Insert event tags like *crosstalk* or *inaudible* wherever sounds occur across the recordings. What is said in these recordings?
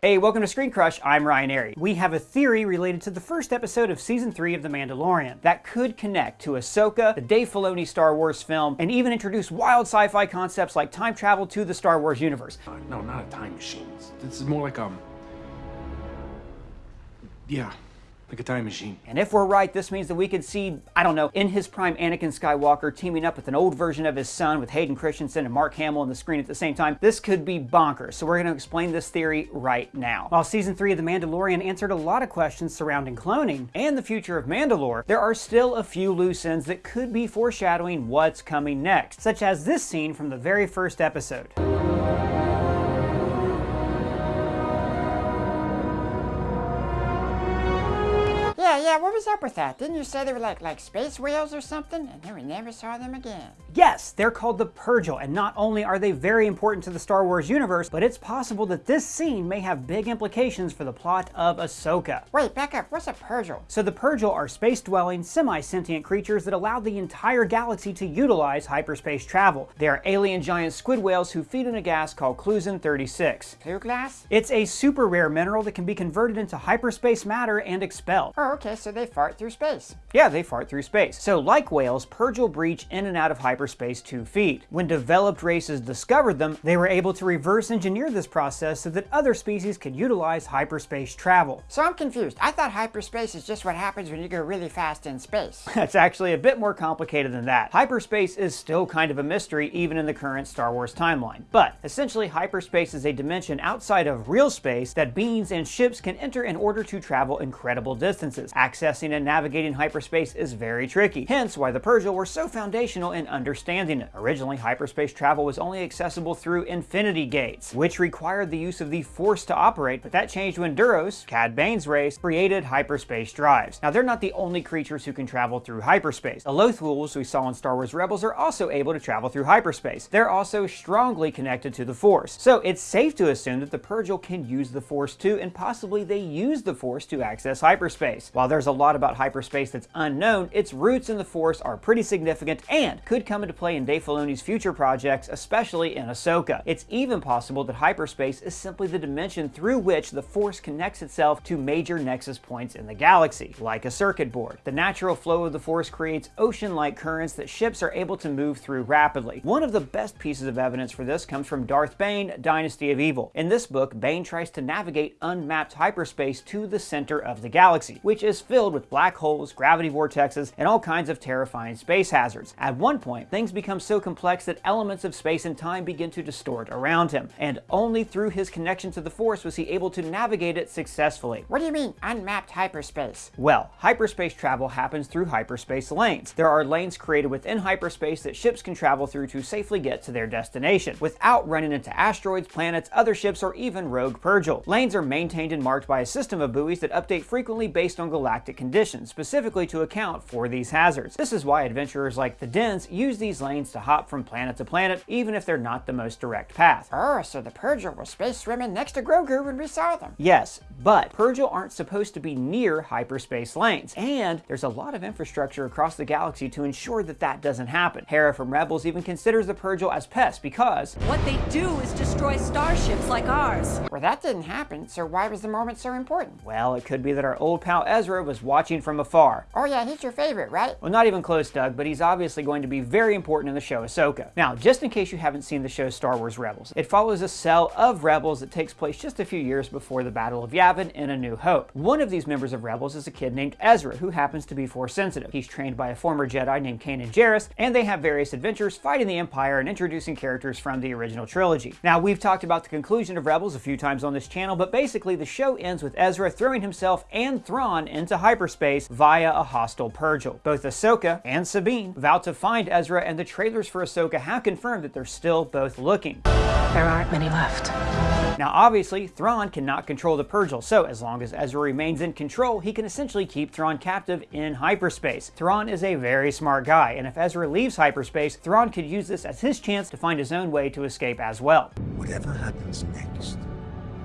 Hey, welcome to Screen Crush. I'm Ryan Arey. We have a theory related to the first episode of Season 3 of The Mandalorian that could connect to Ahsoka, the Dave Filoni Star Wars film, and even introduce wild sci-fi concepts like time travel to the Star Wars universe. Uh, no, not a time machine. This is more like um. Yeah, like a time machine. And if we're right, this means that we could see, I don't know, in his prime Anakin Skywalker teaming up with an old version of his son with Hayden Christensen and Mark Hamill on the screen at the same time. This could be bonkers, so we're going to explain this theory right now. While Season 3 of The Mandalorian answered a lot of questions surrounding cloning and the future of Mandalore, there are still a few loose ends that could be foreshadowing what's coming next, such as this scene from the very first episode. Yeah, yeah, what was up with that? Didn't you say they were like like space whales or something? And then we never saw them again. Yes, they're called the Purrgil, and not only are they very important to the Star Wars universe, but it's possible that this scene may have big implications for the plot of Ahsoka. Wait, back up, what's a Purrgil? So the Purrgil are space-dwelling, semi-sentient creatures that allow the entire galaxy to utilize hyperspace travel. They are alien giant squid whales who feed on a gas called Clouzon-36. Blue glass? It's a super rare mineral that can be converted into hyperspace matter and expelled. Oh, okay, so they fart through space. Yeah, they fart through space. So like whales, Purrgil breach in and out of hyperspace to feed. When developed races discovered them, they were able to reverse engineer this process so that other species could utilize hyperspace travel. So I'm confused. I thought hyperspace is just what happens when you go really fast in space. *laughs* That's actually a bit more complicated than that. Hyperspace is still kind of a mystery even in the current Star Wars timeline. But essentially hyperspace is a dimension outside of real space that beings and ships can enter in order to travel incredible distances. Accessing and navigating hyperspace is very tricky, hence why the Purrgil were so foundational in understanding it. Originally, hyperspace travel was only accessible through infinity gates, which required the use of the Force to operate, but that changed when Duros, Cad Bane's race, created hyperspace drives. Now, they're not the only creatures who can travel through hyperspace. The Loth Wolves we saw in Star Wars Rebels are also able to travel through hyperspace. They're also strongly connected to the Force, so it's safe to assume that the Purrgil can use the Force too, and possibly they use the Force to access hyperspace. While there's a lot about hyperspace that's unknown, its roots in the Force are pretty significant and could come into play in Dave Filoni's future projects, especially in Ahsoka. It's even possible that hyperspace is simply the dimension through which the Force connects itself to major nexus points in the galaxy, like a circuit board. The natural flow of the Force creates ocean-like currents that ships are able to move through rapidly. One of the best pieces of evidence for this comes from Darth Bane, Dynasty of Evil. In this book, Bane tries to navigate unmapped hyperspace to the center of the galaxy, which is filled with black holes, gravity vortexes, and all kinds of terrifying space hazards. At one point, things become so complex that elements of space and time begin to distort around him, and only through his connection to the Force was he able to navigate it successfully. What do you mean, unmapped hyperspace? Well, hyperspace travel happens through hyperspace lanes. There are lanes created within hyperspace that ships can travel through to safely get to their destination, without running into asteroids, planets, other ships, or even rogue Purrgil. Lanes are maintained and marked by a system of buoys that update frequently based on galactic conditions, specifically to account for these hazards. This is why adventurers like the Dens use these lanes to hop from planet to planet, even if they're not the most direct path. Oh, so the Purrgil were space swimming next to Grogu when we saw them. Yes, but Purrgil aren't supposed to be near hyperspace lanes, and there's a lot of infrastructure across the galaxy to ensure that that doesn't happen. Hera from Rebels even considers the Purrgil as pests because What they do is destroy starships like ours. Well, that didn't happen, so why was the moment so important? well, it could be that our old pal Ezra was watching from afar. Oh yeah, he's your favorite, right? Well, not even close, Doug, but he's obviously going to be very important in the show Ahsoka. Now, just in case you haven't seen the show Star Wars Rebels, it follows a cell of Rebels that takes place just a few years before the Battle of Yavin in A New Hope. One of these members of Rebels is a kid named Ezra, who happens to be Force sensitive. He's trained by a former Jedi named Kanan Jarrus, and they have various adventures fighting the Empire and introducing characters from the original trilogy. Now, we've talked about the conclusion of Rebels a few times on this channel, but basically the show ends with Ezra throwing himself and Thrawn into hyperspace via a hostile Purrgil. Both Ahsoka and Sabine vow to find Ezra, and the trailers for Ahsoka have confirmed that they're still both looking. There aren't many left. Now, obviously, Thrawn cannot control the Purrgil, so as long as Ezra remains in control, he can essentially keep Thrawn captive in hyperspace. Thrawn is a very smart guy, and if Ezra leaves hyperspace, Thrawn could use this as his chance to find his own way to escape as well. Whatever happens next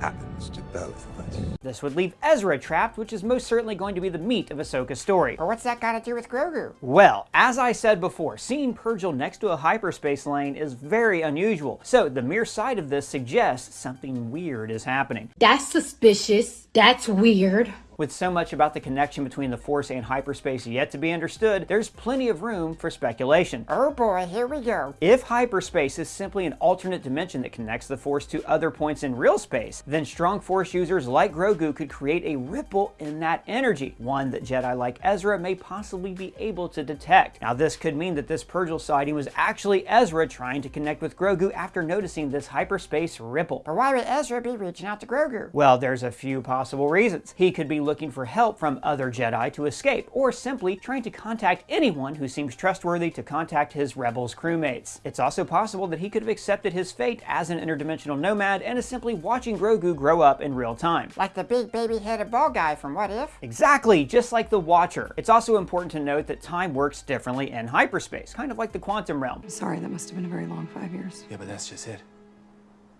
happens to both of us. This would leave Ezra trapped, which is most certainly going to be the meat of Ahsoka's story. But what's that got to do with Grogu? Well, as I said before, seeing Purrgil next to a hyperspace lane is very unusual, so the mere sight of this suggests something weird is happening. That's suspicious. That's weird. With so much about the connection between the Force and hyperspace yet to be understood, there's plenty of room for speculation. Oh boy, here we go. If hyperspace is simply an alternate dimension that connects the Force to other points in real space, then strong Force users like Grogu could create a ripple in that energy, one that Jedi like Ezra may possibly be able to detect. Now this could mean that this Purrgil sighting was actually Ezra trying to connect with Grogu after noticing this hyperspace ripple. But why would Ezra be reaching out to Grogu? Well, there's a few possible reasons. He could be looking for help from other Jedi to escape, or simply trying to contact anyone who seems trustworthy to contact his Rebels crewmates. It's also possible that he could have accepted his fate as an interdimensional nomad and is simply watching Grogu grow up in real time. Like the big baby-headed ball guy from What If? Exactly, just like the Watcher. It's also important to note that time works differently in hyperspace, kind of like the quantum realm. Sorry, that must have been a very long five years. Yeah, but that's just it.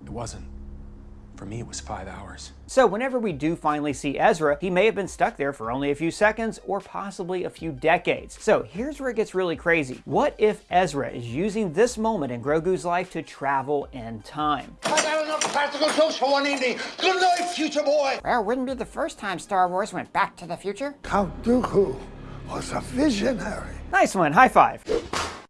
It wasn't. For me, it was five hours. So whenever we do finally see Ezra, he may have been stuck there for only a few seconds or possibly a few decades. So here's where it gets really crazy. What if Ezra is using this moment in Grogu's life to travel in time? I got enough practical jokes for one evening. Good night, future boy. Well, wouldn't be the first time Star Wars went back to the future. Count Dooku was a visionary. Nice one, high five.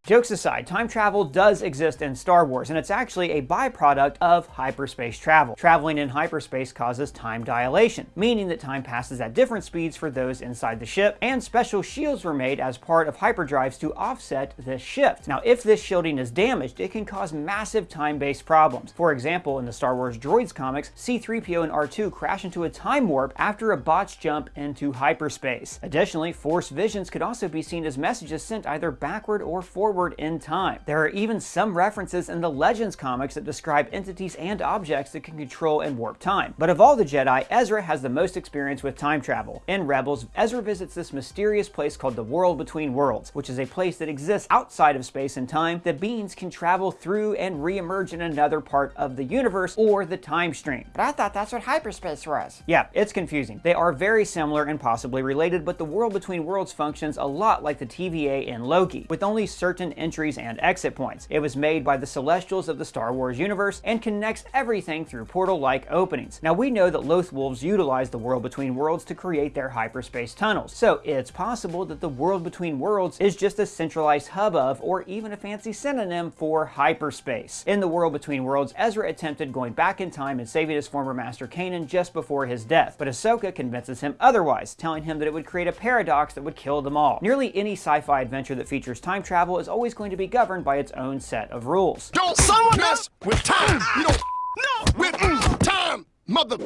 Jokes aside, time travel does exist in Star Wars, and it's actually a byproduct of hyperspace travel. Traveling in hyperspace causes time dilation, meaning that time passes at different speeds for those inside the ship, and special shields were made as part of hyperdrives to offset this shift. Now, if this shielding is damaged, it can cause massive time-based problems. For example, in the Star Wars Droids comics, C-3PO and R2 crash into a time warp after a botched jump into hyperspace. Additionally, Force visions could also be seen as messages sent either backward or forward in time. There are even some references in the Legends comics that describe entities and objects that can control and warp time. But of all the Jedi, Ezra has the most experience with time travel. In Rebels, Ezra visits this mysterious place called the World Between Worlds, which is a place that exists outside of space and time that beings can travel through and re-emerge in another part of the universe or the time stream. But I thought that's what hyperspace was. Yeah, it's confusing. They are very similar and possibly related, but the World Between Worlds functions a lot like the TVA in Loki, with only certain entries and exit points. It was made by the Celestials of the Star Wars universe and connects everything through portal-like openings. Now we know that Loth Wolves utilize the World Between Worlds to create their hyperspace tunnels, so it's possible that the World Between Worlds is just a centralized hub of, or even a fancy synonym for hyperspace. In the World Between Worlds, Ezra attempted going back in time and saving his former master Kanan just before his death, but Ahsoka convinces him otherwise, telling him that it would create a paradox that would kill them all. Nearly any sci-fi adventure that features time travel is always going to be governed by its own set of rules. Don't someone mess with time. You don't no with time, mother.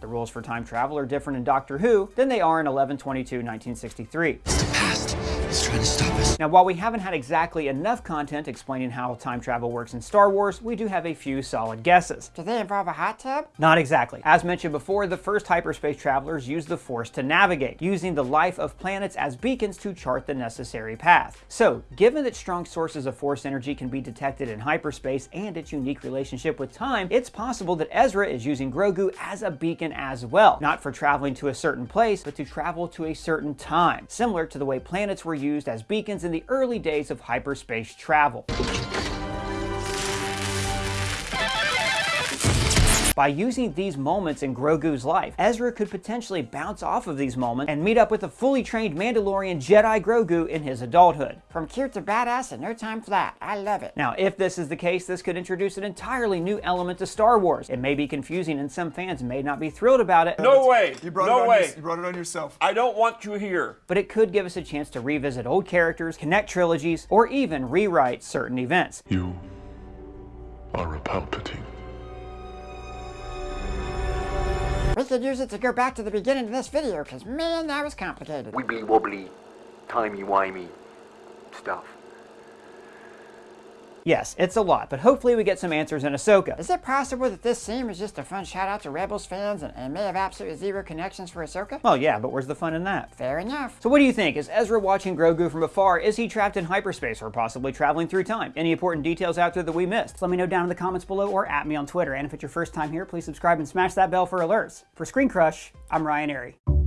The rules for time travel are different in Doctor Who than they are in 1122-1963. Past is trying to stop us. Now, while we haven't had exactly enough content explaining how time travel works in Star Wars, we do have a few solid guesses. Do they involve a hot tub? Not exactly. As mentioned before, the first hyperspace travelers used the Force to navigate, using the life of planets as beacons to chart the necessary path. So, given that strong sources of Force energy can be detected in hyperspace and its unique relationship with time, it's possible that Ezra is using Grogu as a beacon as well, not for traveling to a certain place, but to travel to a certain time, similar to the way planets were used as beacons in the early days of hyperspace travel. By using these moments in Grogu's life, Ezra could potentially bounce off of these moments and meet up with a fully trained Mandalorian Jedi Grogu in his adulthood. From cute to badass in no time flat. I love it. Now, if this is the case, this could introduce an entirely new element to Star Wars. It may be confusing and some fans may not be thrilled about it, No way. You brought, it on way. your- you brought it on yourself. I don't want you here. but it could give us a chance to revisit old characters, connect trilogies, or even rewrite certain events. You are a Palpatine. We could use it to go back to the beginning of this video, because man, that was complicated. wibbly wobbly, timey wimey stuff. Yes, it's a lot, but hopefully we get some answers in Ahsoka. Is it possible that this scene was just a fun shout out to Rebels fans and, and may have absolutely zero connections for Ahsoka? Well, yeah, but where's the fun in that? Fair enough. So what do you think? Is Ezra watching Grogu from afar? Is he trapped in hyperspace or possibly traveling through time? Any important details out there that we missed? Let me know down in the comments below or at me on Twitter. And if it's your first time here, please subscribe and smash that bell for alerts. For Screen Crush, I'm Ryan Arey.